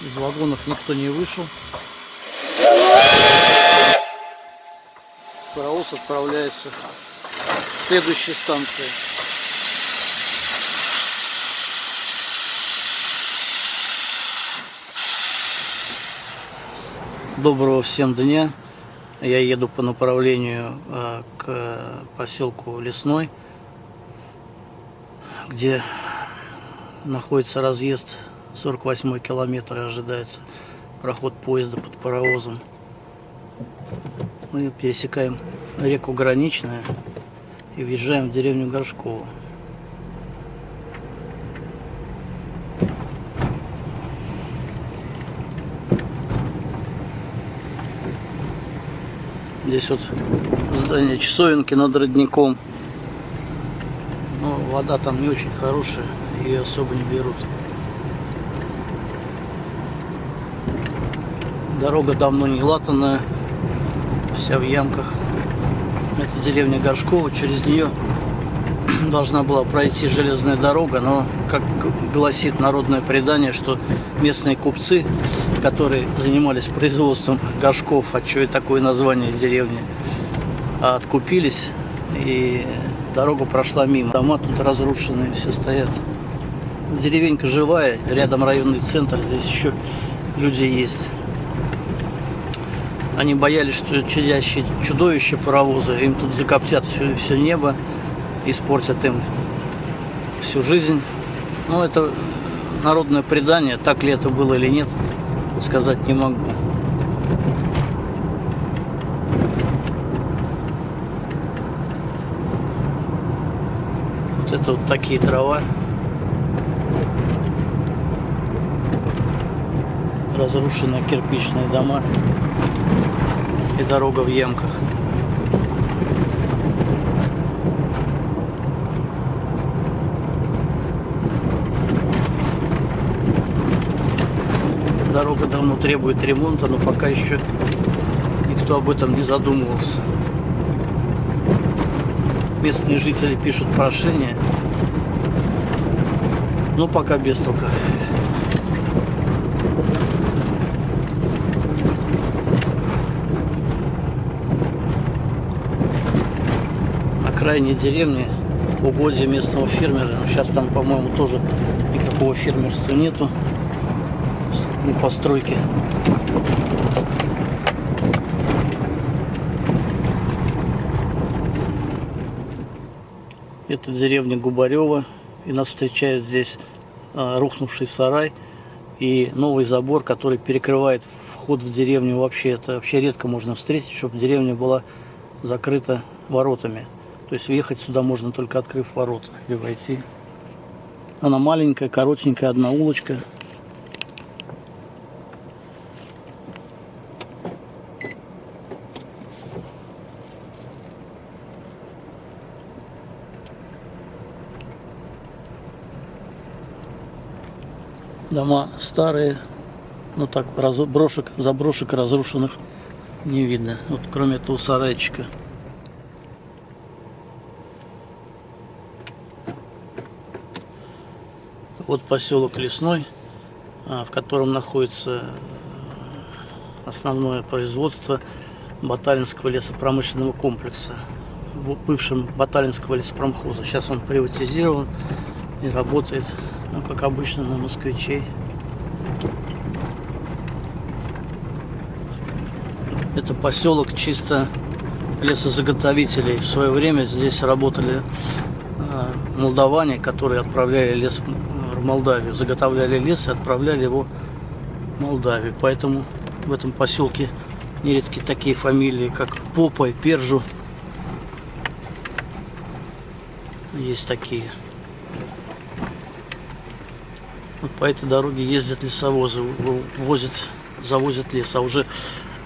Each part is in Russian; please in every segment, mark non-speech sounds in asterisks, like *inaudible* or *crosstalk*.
Из вагонов никто не вышел. Паровоз отправляется к следующей станции. Доброго всем дня. Я еду по направлению э, к поселку Лесной, где находится разъезд 48 километр ожидается проход поезда под паровозом. Мы пересекаем реку Граничная и въезжаем в деревню Горшково. Здесь вот здание часовенки над родником. Но вода там не очень хорошая, ее особо не берут. Дорога давно не латанная, вся в ямках. Это деревня Горшкова, через нее *clears throat* должна была пройти железная дорога, но, как гласит народное предание, что местные купцы, которые занимались производством горшков, а что и такое название деревни, откупились, и дорога прошла мимо. Дома тут разрушенные все стоят. Деревенька живая, рядом районный центр, здесь еще люди есть. Они боялись, что чадящие чудовища паровоза им тут закоптят все, все небо испортят им всю жизнь. Ну, это народное предание, так ли это было или нет, сказать не могу. Вот это вот такие дрова. Разрушенные кирпичные дома и дорога в ямках. дорога давно требует ремонта, но пока еще никто об этом не задумывался. Местные жители пишут прошение, но пока без толка. Крайней деревне угодья местного фермера, но сейчас там, по-моему, тоже никакого фермерства нету постройки. Это деревня Губарева. И нас встречает здесь а, рухнувший сарай и новый забор, который перекрывает вход в деревню. Вообще это вообще редко можно встретить, чтобы деревня была закрыта воротами. То есть въехать сюда можно только открыв ворота или войти. Она маленькая, коротенькая, одна улочка. Дома старые, но так брошек, заброшек разрушенных не видно. Вот кроме этого сарайчика. Вот поселок Лесной, а, в котором находится э, основное производство Баталинского лесопромышленного комплекса, бывшим Баталинского лесопромхоза. Сейчас он приватизирован и работает ну, как обычно на москвичей. Это поселок чисто лесозаготовителей. В свое время здесь работали а, молдаване, которые отправляли лес в Молдавию, заготовляли лес и отправляли его в Молдавию. Поэтому в этом поселке нередки такие фамилии, как Попа и Пержу. Есть такие. Вот по этой дороге ездят лесовозы, возят, завозят лес. А уже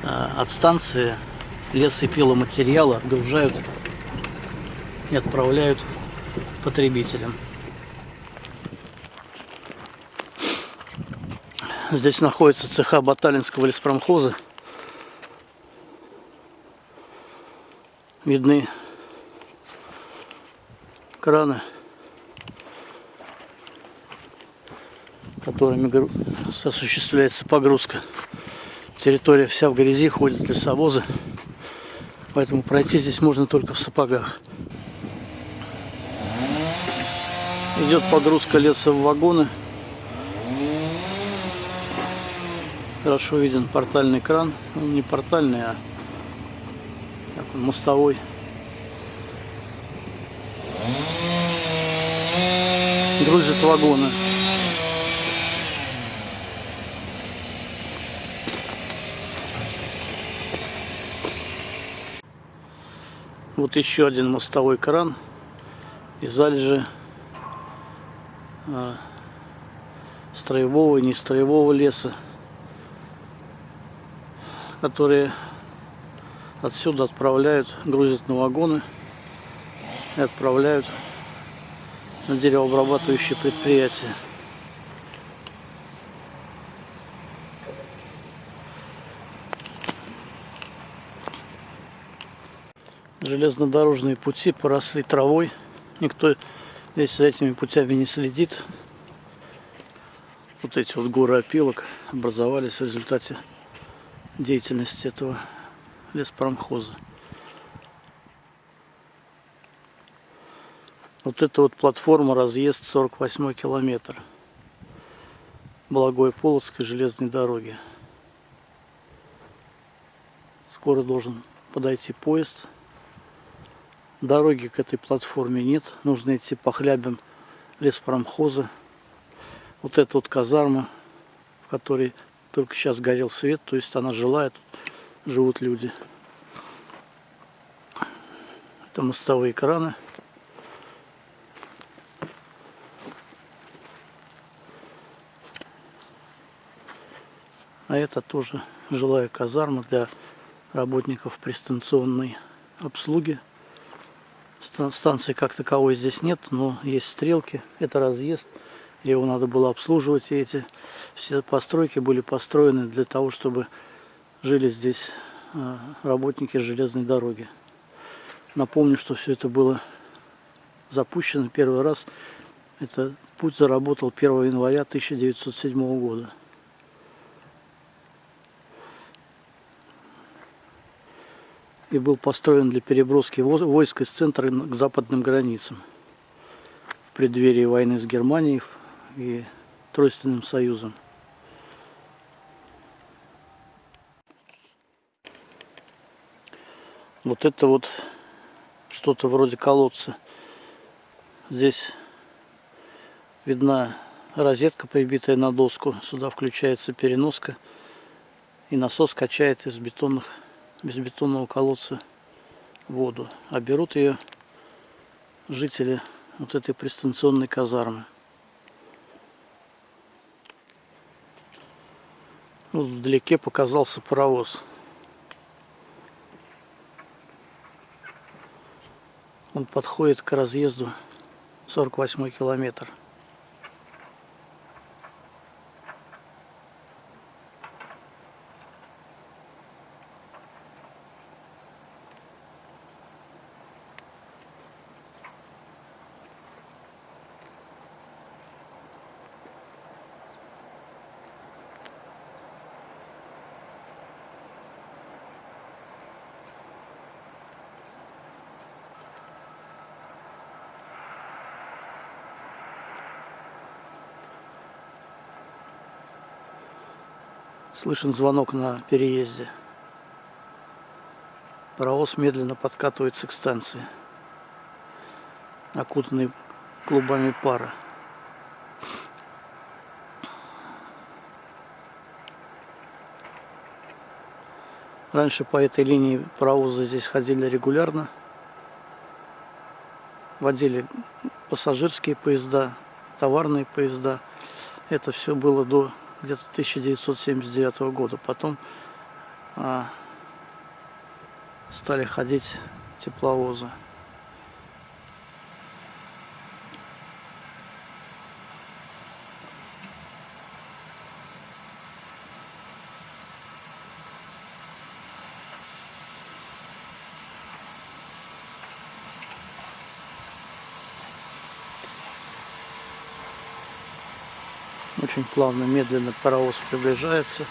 э, от станции лес и пиломатериалы отгружают и отправляют потребителям. Здесь находится цеха Баталинского леспромхоза. Видны краны которыми осуществляется погрузка. Территория вся в грязи, ходят лесовозы. Поэтому пройти здесь можно только в сапогах. Идет погрузка леса в вагоны. Хорошо виден портальный кран. Он ну, не портальный, а мостовой. Грузят вагоны. Вот еще один мостовой кран и залежи а, строевого и нестроевого леса, которые отсюда отправляют, грузят на вагоны и отправляют на деревообрабатывающие предприятия. железнодорожные пути поросли травой. Никто здесь за этими путями не следит. Вот эти вот горы опилок образовались в результате деятельности этого леспромхоза. Вот эта вот платформа разъезд 48 километр Благой Полоцкой железной дороги. Скоро должен подойти поезд Дороги к этой платформе нет. Нужно идти по хлябям леспромхоза. Вот эта вот казарма, в которой только сейчас горел свет, то есть она жилая, тут живут люди. Это мостовые краны. А это тоже жилая казарма для работников пристанционной обслуги. Станции как таковой здесь нет, но есть стрелки. Это разъезд. Его надо было обслуживать. И эти все постройки были построены для того, чтобы жили здесь а, работники железной дороги. Напомню, что все это было запущено первый раз. Это путь заработал 1 января 1907 года. и был построен для переброски войск из центра к западным границам в преддверии войны с Германией и Тройственным Союзом. Вот это вот что-то вроде колодца. Здесь видна розетка, прибитая на доску. Сюда включается переноска. И насос качает из бетонных без бетонного колодца воду. А берут ее жители вот этой пристанционной казармы. Вот вдалеке показался паровоз. Он подходит к разъезду 48 километр. Слышен звонок на переезде. Паровоз медленно подкатывается к станции, окутанный клубами пара. Раньше по этой линии паровозы здесь ходили регулярно. Водили пассажирские поезда, товарные поезда. Это все было до где-то 1979 года. Потом а, стали ходить тепловозы. Очень плавно, медленно паровоз приближается.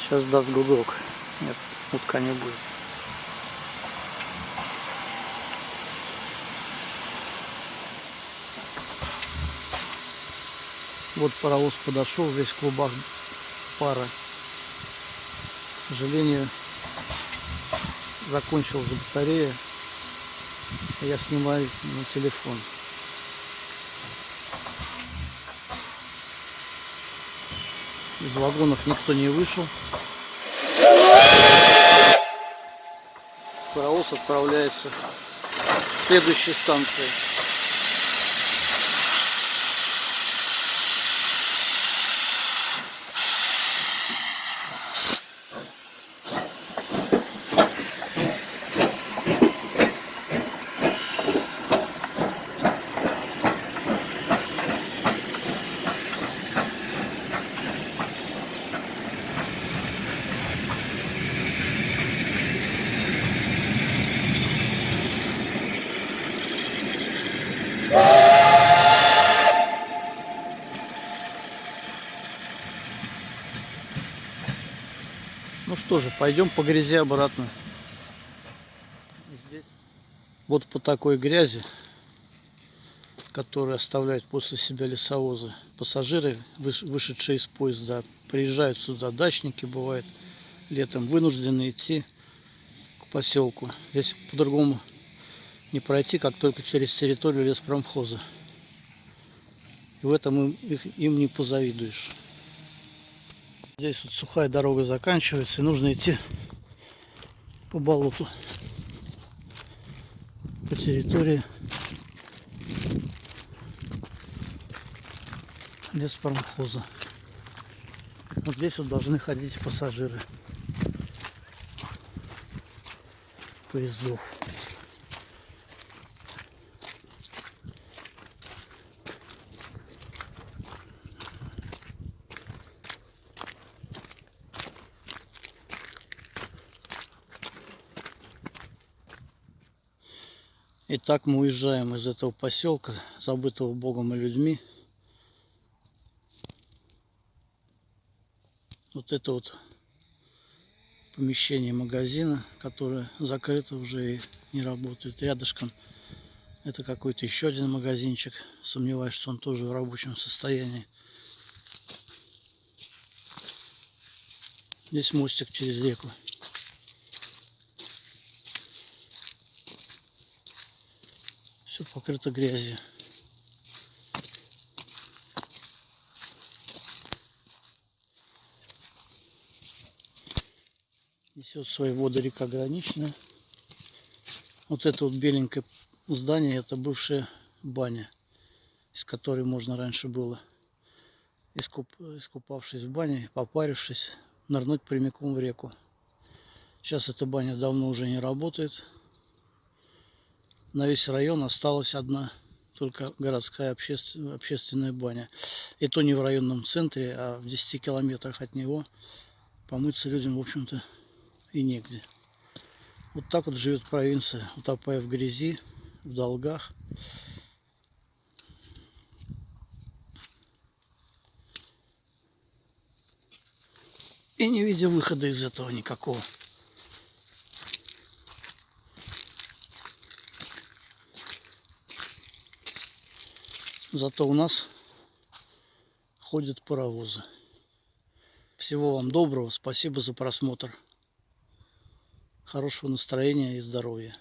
Сейчас даст гудок. Нет, утка не будет. Вот паровоз подошел, весь клубах пара. К сожалению, закончилась батарея. Я снимаю на телефон. Из вагонов никто не вышел. Паровоз отправляется к следующей станции. Что же, пойдем по грязи обратно. Здесь вот по такой грязи, которую оставляют после себя лесовозы, пассажиры, вышедшие из поезда, приезжают сюда, дачники бывают летом, вынуждены идти к поселку. Здесь по-другому не пройти, как только через территорию леспромхоза. И в этом им, им не позавидуешь. Здесь вот сухая дорога заканчивается, и нужно идти по болоту, по территории леспромхоза. Вот здесь вот должны ходить пассажиры поездов. Итак, мы уезжаем из этого поселка, забытого Богом и людьми. Вот это вот помещение магазина, которое закрыто уже и не работает. Рядышком это какой-то еще один магазинчик. Сомневаюсь, что он тоже в рабочем состоянии. Здесь мостик через реку. Все покрыто грязью. Несет свои воды река Граничная. Вот это вот беленькое здание, это бывшая баня, из которой можно раньше было, искуп, искупавшись в бане, попарившись, нырнуть прямиком в реку. Сейчас эта баня давно уже не работает на весь район осталась одна только городская общественная, общественная баня. И то не в районном центре, а в 10 километрах от него помыться людям, в общем-то, и негде. Вот так вот живет провинция, утопая в грязи, в долгах. И не видя выхода из этого никакого. Зато у нас ходят паровозы. Всего вам доброго. Спасибо за просмотр. Хорошего настроения и здоровья.